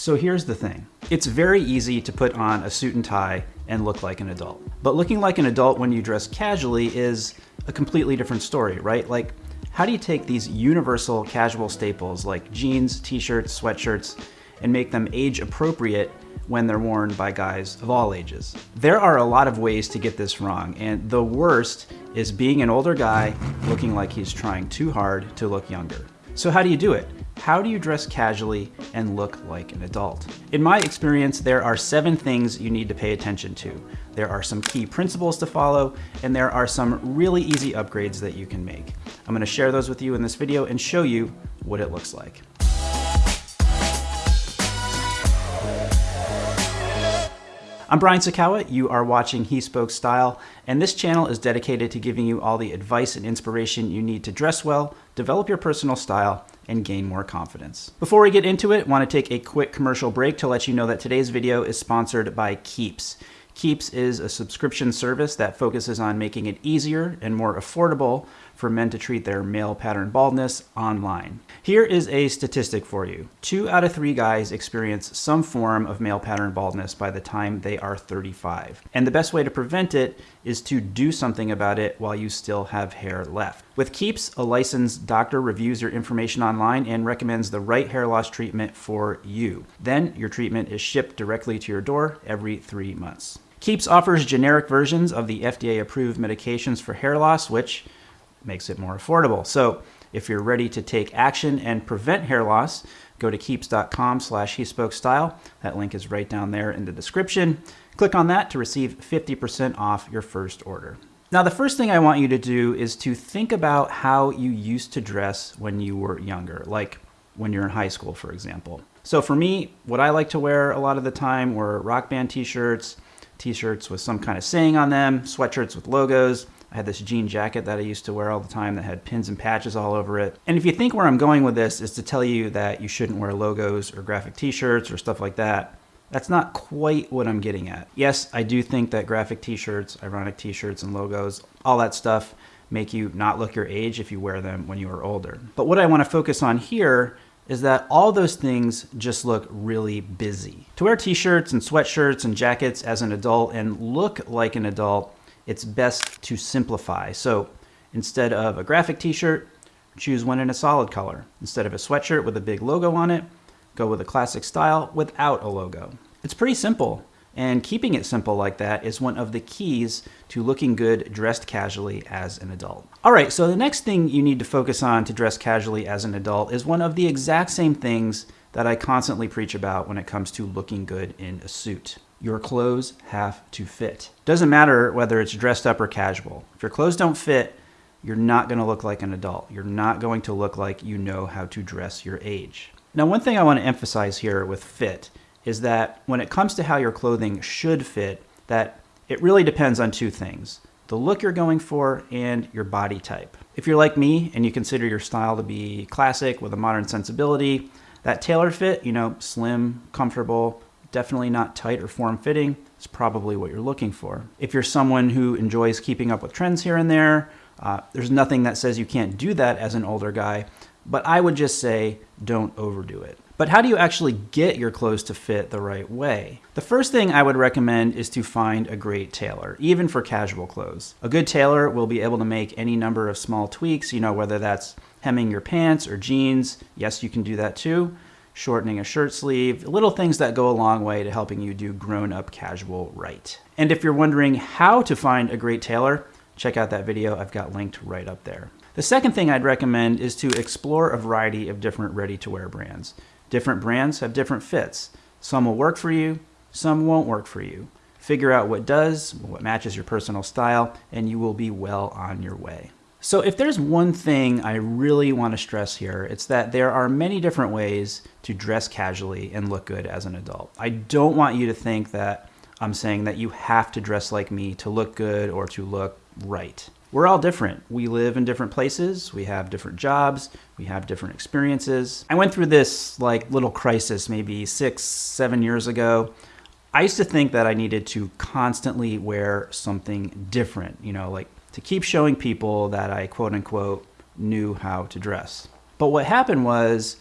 So here's the thing. It's very easy to put on a suit and tie and look like an adult. But looking like an adult when you dress casually is a completely different story, right? Like, how do you take these universal casual staples like jeans, t-shirts, sweatshirts, and make them age appropriate when they're worn by guys of all ages. There are a lot of ways to get this wrong, and the worst is being an older guy looking like he's trying too hard to look younger. So how do you do it? How do you dress casually and look like an adult? In my experience, there are seven things you need to pay attention to. There are some key principles to follow, and there are some really easy upgrades that you can make. I'm gonna share those with you in this video and show you what it looks like. I'm Brian Sacawa, you are watching He Spoke Style, and this channel is dedicated to giving you all the advice and inspiration you need to dress well, develop your personal style, and gain more confidence. Before we get into it, I want to take a quick commercial break to let you know that today's video is sponsored by Keeps. Keeps is a subscription service that focuses on making it easier and more affordable for men to treat their male pattern baldness online. Here is a statistic for you. Two out of three guys experience some form of male pattern baldness by the time they are 35. And the best way to prevent it is to do something about it while you still have hair left. With Keeps, a licensed doctor reviews your information online and recommends the right hair loss treatment for you. Then your treatment is shipped directly to your door every three months. Keeps offers generic versions of the FDA approved medications for hair loss, which makes it more affordable. So if you're ready to take action and prevent hair loss, go to keeps.com slash he spoke style. That link is right down there in the description. Click on that to receive 50% off your first order. Now, the first thing I want you to do is to think about how you used to dress when you were younger, like when you're in high school, for example. So for me, what I like to wear a lot of the time were rock band t-shirts, t-shirts with some kind of saying on them, sweatshirts with logos, I had this jean jacket that I used to wear all the time that had pins and patches all over it. And if you think where I'm going with this is to tell you that you shouldn't wear logos or graphic t-shirts or stuff like that, that's not quite what I'm getting at. Yes, I do think that graphic t-shirts, ironic t-shirts and logos, all that stuff make you not look your age if you wear them when you are older. But what I want to focus on here is that all those things just look really busy. To wear t-shirts and sweatshirts and jackets as an adult and look like an adult it's best to simplify. So instead of a graphic t-shirt, choose one in a solid color. Instead of a sweatshirt with a big logo on it, go with a classic style without a logo. It's pretty simple, and keeping it simple like that is one of the keys to looking good dressed casually as an adult. All right, so the next thing you need to focus on to dress casually as an adult is one of the exact same things that I constantly preach about when it comes to looking good in a suit your clothes have to fit. Doesn't matter whether it's dressed up or casual. If your clothes don't fit, you're not going to look like an adult. You're not going to look like you know how to dress your age. Now, one thing I want to emphasize here with fit is that when it comes to how your clothing should fit, that it really depends on two things. The look you're going for and your body type. If you're like me and you consider your style to be classic with a modern sensibility, that tailored fit, you know, slim, comfortable, definitely not tight or form-fitting, it's probably what you're looking for. If you're someone who enjoys keeping up with trends here and there, uh, there's nothing that says you can't do that as an older guy, but I would just say don't overdo it. But how do you actually get your clothes to fit the right way? The first thing I would recommend is to find a great tailor, even for casual clothes. A good tailor will be able to make any number of small tweaks, you know, whether that's hemming your pants or jeans. Yes, you can do that too shortening a shirt sleeve, little things that go a long way to helping you do grown-up casual right. And if you're wondering how to find a great tailor, check out that video I've got linked right up there. The second thing I'd recommend is to explore a variety of different ready-to-wear brands. Different brands have different fits. Some will work for you, some won't work for you. Figure out what does, what matches your personal style, and you will be well on your way. So if there's one thing I really want to stress here, it's that there are many different ways to dress casually and look good as an adult. I don't want you to think that I'm saying that you have to dress like me to look good or to look right. We're all different. We live in different places. We have different jobs. We have different experiences. I went through this like little crisis maybe six, seven years ago. I used to think that I needed to constantly wear something different, you know, like to keep showing people that I quote unquote knew how to dress. But what happened was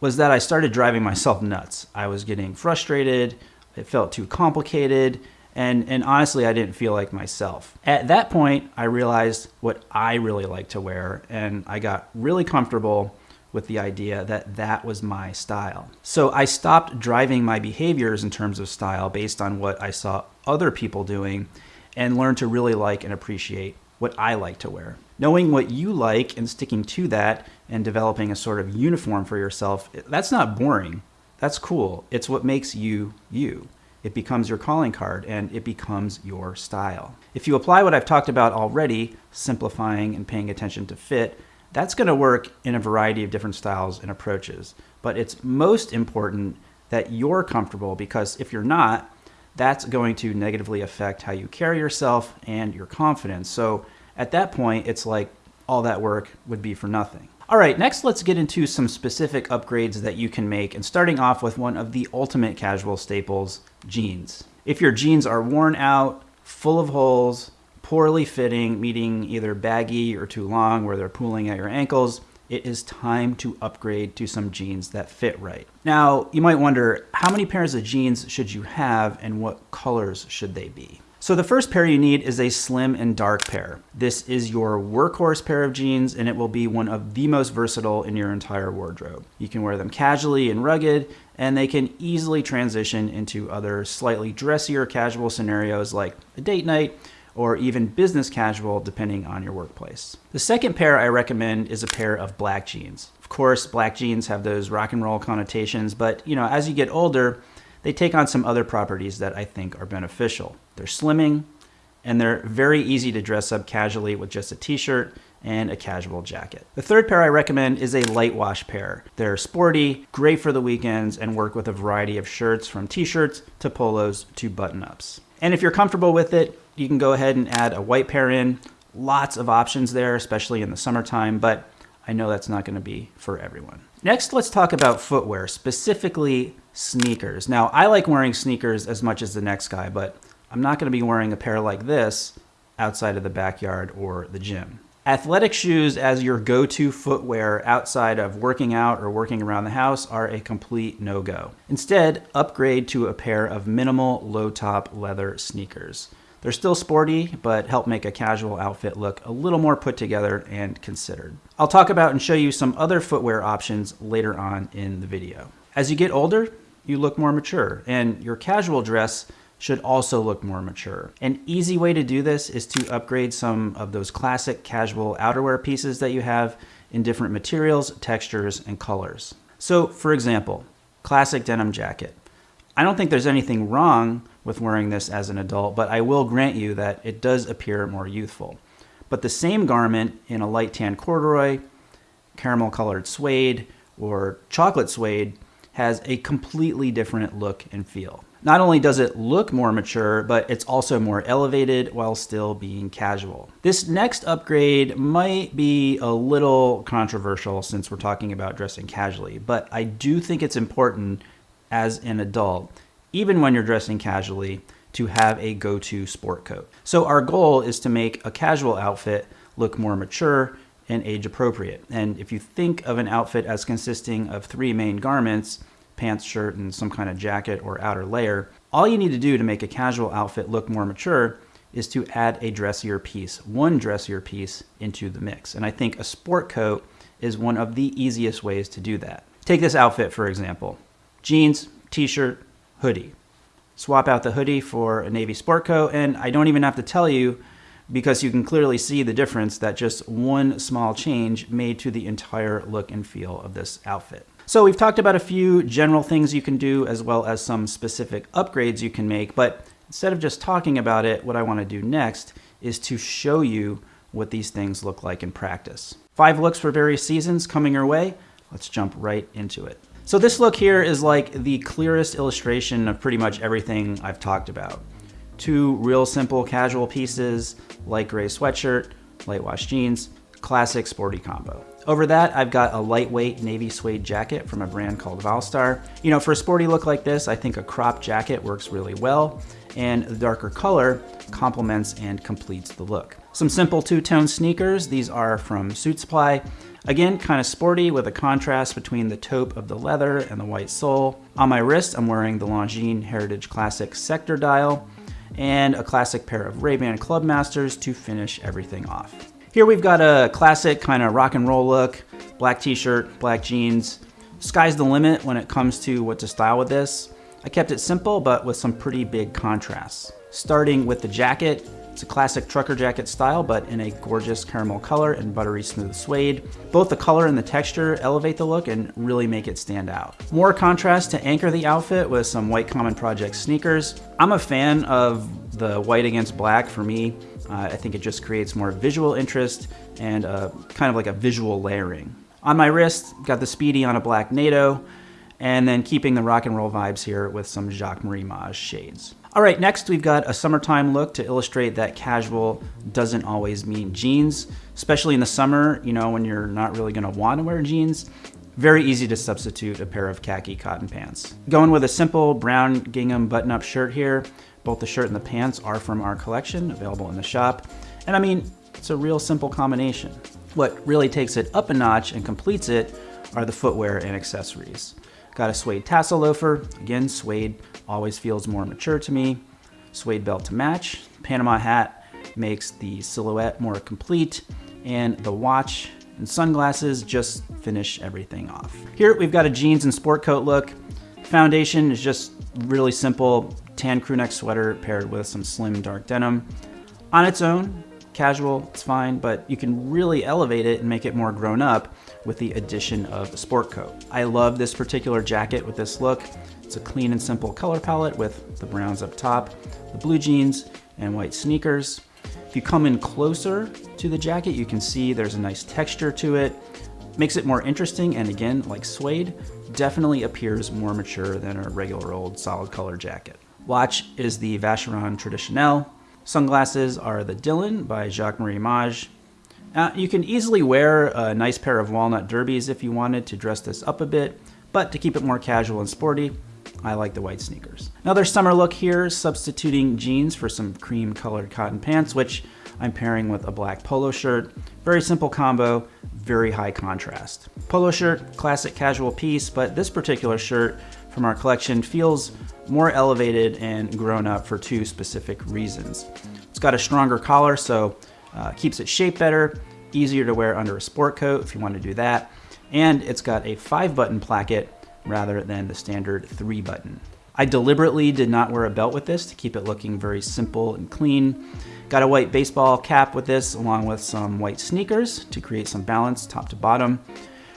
was that I started driving myself nuts. I was getting frustrated, it felt too complicated, and, and honestly, I didn't feel like myself. At that point, I realized what I really like to wear, and I got really comfortable with the idea that that was my style. So I stopped driving my behaviors in terms of style based on what I saw other people doing and learn to really like and appreciate what I like to wear. Knowing what you like and sticking to that and developing a sort of uniform for yourself, that's not boring. That's cool. It's what makes you you. It becomes your calling card and it becomes your style. If you apply what I've talked about already, simplifying and paying attention to fit, that's going to work in a variety of different styles and approaches. But it's most important that you're comfortable because if you're not, that's going to negatively affect how you carry yourself and your confidence. So at that point, it's like all that work would be for nothing. All right, next let's get into some specific upgrades that you can make and starting off with one of the ultimate casual staples, jeans. If your jeans are worn out, full of holes, poorly fitting, meaning either baggy or too long where they're pooling at your ankles, it is time to upgrade to some jeans that fit right. Now, you might wonder, how many pairs of jeans should you have and what colors should they be? So the first pair you need is a slim and dark pair. This is your workhorse pair of jeans and it will be one of the most versatile in your entire wardrobe. You can wear them casually and rugged and they can easily transition into other slightly dressier casual scenarios like a date night or even business casual depending on your workplace. The second pair I recommend is a pair of black jeans. Of course, black jeans have those rock and roll connotations, but you know, as you get older, they take on some other properties that I think are beneficial. They're slimming, and they're very easy to dress up casually with just a t-shirt and a casual jacket. The third pair I recommend is a light wash pair. They're sporty, great for the weekends, and work with a variety of shirts from t-shirts to polos to button-ups. And if you're comfortable with it, you can go ahead and add a white pair in. Lots of options there, especially in the summertime, but I know that's not gonna be for everyone. Next, let's talk about footwear, specifically sneakers. Now, I like wearing sneakers as much as the next guy, but I'm not going to be wearing a pair like this outside of the backyard or the gym. Athletic shoes as your go-to footwear outside of working out or working around the house are a complete no-go. Instead, upgrade to a pair of minimal low-top leather sneakers. They're still sporty, but help make a casual outfit look a little more put together and considered. I'll talk about and show you some other footwear options later on in the video. As you get older, you look more mature and your casual dress should also look more mature. An easy way to do this is to upgrade some of those classic casual outerwear pieces that you have in different materials, textures, and colors. So for example, classic denim jacket. I don't think there's anything wrong with wearing this as an adult, but I will grant you that it does appear more youthful. But the same garment in a light tan corduroy, caramel colored suede, or chocolate suede has a completely different look and feel. Not only does it look more mature, but it's also more elevated while still being casual. This next upgrade might be a little controversial since we're talking about dressing casually, but I do think it's important as an adult, even when you're dressing casually, to have a go-to sport coat. So our goal is to make a casual outfit look more mature and age appropriate. And if you think of an outfit as consisting of three main garments, pants, shirt, and some kind of jacket or outer layer, all you need to do to make a casual outfit look more mature is to add a dressier piece, one dressier piece into the mix. And I think a sport coat is one of the easiest ways to do that. Take this outfit, for example. Jeans, t-shirt, hoodie. Swap out the hoodie for a navy sport coat, and I don't even have to tell you because you can clearly see the difference that just one small change made to the entire look and feel of this outfit. So we've talked about a few general things you can do as well as some specific upgrades you can make, but instead of just talking about it, what I wanna do next is to show you what these things look like in practice. Five looks for various seasons coming your way. Let's jump right into it. So this look here is like the clearest illustration of pretty much everything I've talked about. Two real simple casual pieces, light gray sweatshirt, light wash jeans, classic sporty combo. Over that, I've got a lightweight navy suede jacket from a brand called Valstar. You know, for a sporty look like this, I think a crop jacket works really well, and the darker color complements and completes the look. Some simple two-tone sneakers. These are from Suit Supply. Again, kind of sporty with a contrast between the taupe of the leather and the white sole. On my wrist, I'm wearing the Longines Heritage Classic Sector dial and a classic pair of Ray-Ban Clubmasters to finish everything off. Here we've got a classic kind of rock and roll look, black t-shirt, black jeans. Sky's the limit when it comes to what to style with this. I kept it simple, but with some pretty big contrasts. Starting with the jacket, it's a classic trucker jacket style, but in a gorgeous caramel color and buttery smooth suede. Both the color and the texture elevate the look and really make it stand out. More contrast to anchor the outfit with some white Common Project sneakers. I'm a fan of the white against black for me. Uh, I think it just creates more visual interest and uh, kind of like a visual layering. On my wrist, got the Speedy on a black NATO, and then keeping the rock and roll vibes here with some Jacques Marie Mage shades. All right, next we've got a summertime look to illustrate that casual doesn't always mean jeans, especially in the summer, you know, when you're not really gonna wanna wear jeans. Very easy to substitute a pair of khaki cotton pants. Going with a simple brown gingham button-up shirt here. Both the shirt and the pants are from our collection, available in the shop. And I mean, it's a real simple combination. What really takes it up a notch and completes it are the footwear and accessories. Got a suede tassel loafer. Again, suede always feels more mature to me. Suede belt to match. Panama hat makes the silhouette more complete. And the watch and sunglasses just finish everything off. Here we've got a jeans and sport coat look. Foundation is just really simple, tan crew neck sweater paired with some slim dark denim. On its own, casual, it's fine, but you can really elevate it and make it more grown up with the addition of a sport coat. I love this particular jacket with this look. It's a clean and simple color palette with the browns up top, the blue jeans, and white sneakers. If you come in closer to the jacket, you can see there's a nice texture to it. Makes it more interesting, and again, like suede, definitely appears more mature than a regular old solid color jacket. Watch is the Vacheron Traditionnel. Sunglasses are the Dylan by Jacques Marie Mage. Uh, you can easily wear a nice pair of walnut derbies if you wanted to dress this up a bit, but to keep it more casual and sporty, I like the white sneakers. Another summer look here, substituting jeans for some cream colored cotton pants, which I'm pairing with a black polo shirt. Very simple combo, very high contrast. Polo shirt, classic casual piece, but this particular shirt from our collection feels more elevated and grown up for two specific reasons. It's got a stronger collar, so uh, keeps it shaped better, easier to wear under a sport coat if you want to do that, and it's got a five button placket rather than the standard three button. I deliberately did not wear a belt with this to keep it looking very simple and clean. Got a white baseball cap with this along with some white sneakers to create some balance top to bottom.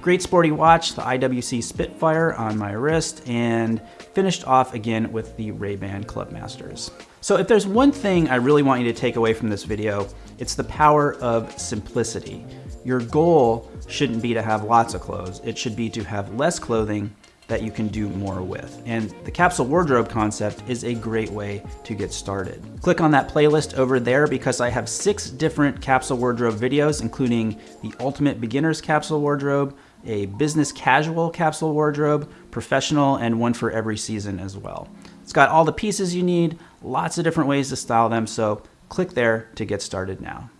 Great sporty watch, the IWC Spitfire on my wrist, and finished off again with the Ray-Ban Clubmasters. So if there's one thing I really want you to take away from this video, it's the power of simplicity. Your goal shouldn't be to have lots of clothes. It should be to have less clothing that you can do more with. And the capsule wardrobe concept is a great way to get started. Click on that playlist over there because I have six different capsule wardrobe videos, including the ultimate beginner's capsule wardrobe, a business casual capsule wardrobe, professional, and one for every season as well. It's got all the pieces you need, lots of different ways to style them, so click there to get started now.